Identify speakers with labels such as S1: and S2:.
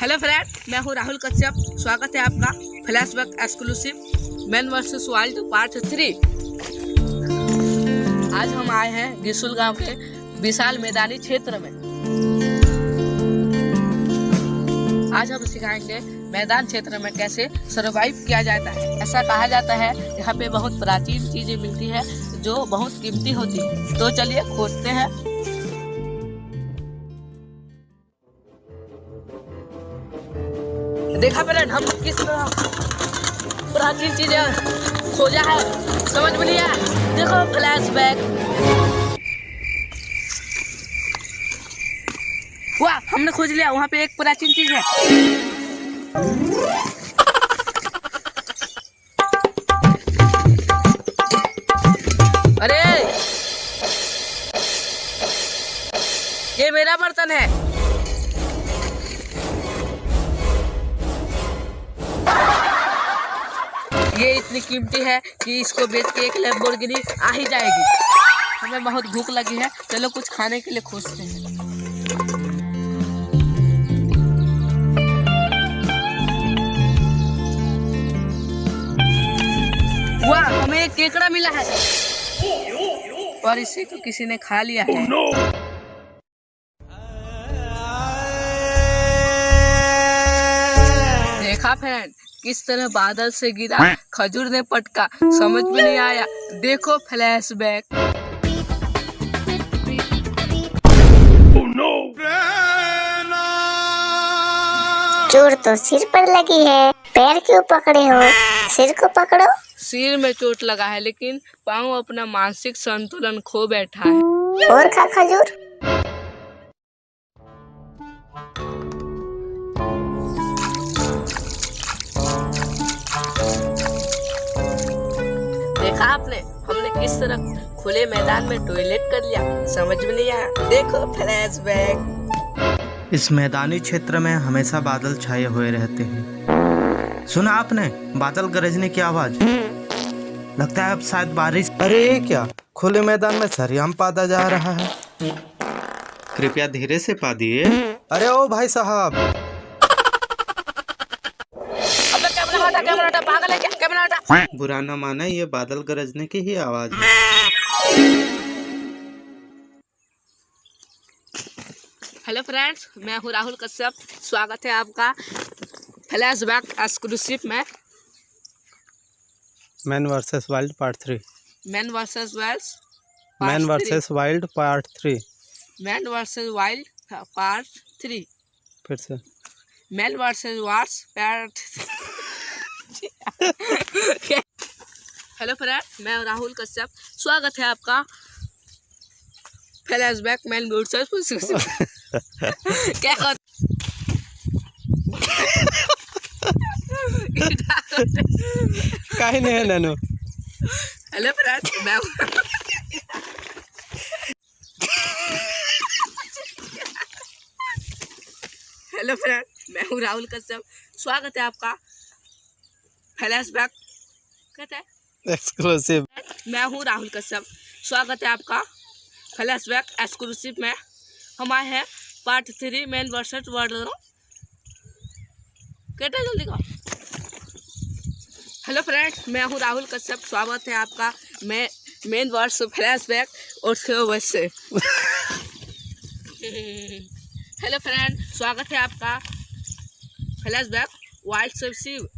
S1: Hello friend मैं हूँ राहुल कश्यप. स्वागत है आपका flashback exclusive man versus wild part three आज हम आए हैं गिसुल गाँव के विशाल मैदानी क्षेत्र में। आज हम सिखाएँगे मैदान क्षेत्र में कैसे सरवाइव किया जाता है। ऐसा कहा जाता है, यहाँ पे बहुत प्राचीन चीज़ें मिलती है। जो बहुत कीमती होती। है तो चलिए, खोजते हैं। देखा फ्रेंड हम किस प्राचीन चीज़ें खोजा है। समझ में आया। देखो फ्लैश बैक वाह, हमने खोज लिया। वहाँ पे एक प्राचीन चीज़ है। ये मेरा बर्तन है। ये इतनी कीमती है कि इसको बेच के एक लैम्बोर्गिनी आ ही जाएगी। हमें बहुत भूख लगी है। चलो कुछ खाने के लिए खोजते हैं। वाह, हमें एक केकड़ा मिला है। और इसे तो किसी ने खा लिया है। देखा फ्रेंड किस तरह बादल से गिरा खजूर ने पटका समझ में नहीं आया। देखो फ्लैशबैक
S2: चोट तो सिर पर लगी है। पैर क्यों पकड़े हो? सिर को पकड़ो।
S1: सिर में चोट लगा है लेकिन पाँव अपना मानसिक संतुलन खो बैठा है।
S2: और खा खजूर।
S1: आपने हमने किस तरह खुले मैदान में टॉयलेट कर लिया। समझ में नहीं आया। देखो फ्लैश फ्लैशबैक
S3: इस मैदानी क्षेत्र में हमेशा बादल छाए हुए रहते हैं। सुना आपने बादल गरजने की आवाज़? लगता है अब शायद बारिश। अरे ये क्या? खुले मैदान में सरियाम पादा जा रहा है। कृपया धीरे से पा दिए अरे ओ भाई साहब!
S1: कैमरा हटा पागल है क्या? कैमरा हटा।
S3: बुरा न माने ये बादल गरजने की ही आवाज़ है।
S1: हेलो फ्रेंड्स मैं हूँ राहुल कश्यप। स्वागत है आपका फ्लैशबैक एक्सक्लूसिव में।
S3: Man versus wild part three
S1: man versus wales
S3: man versus wild part three
S1: man versus wild part three
S3: फिर से।
S1: Man versus wars part hello friend मैं राहुल कश्यप। स्वागत है आपका फ्लैशबैक मैन वर्सेस क्या
S3: काही नाही नानू?
S1: हेलो फ्रेंड मैं हेलो फ्रेंड मैं हूँ राहुल कश्यप। स्वागत है आपका फ्लैशबैक कहते हैं।
S3: एक्सक्लूसिव
S1: मैं हूँ राहुल कश्यप। स्वागत है आपका फ्लैशबैक एक्सक्लूसिव में। हम आए हैं part three man versus wild कहते जल्दी का हेलो फ्रेंड मैं हूँ राहुल कश्यप। स्वागत है आपका मैं मेन वर्ड्स फ्लैशबैक और उसके वैसे हेलो फ्रेंड स्वागत है आपका फ्लैश फ्लैशबैक वाइल्ड शिव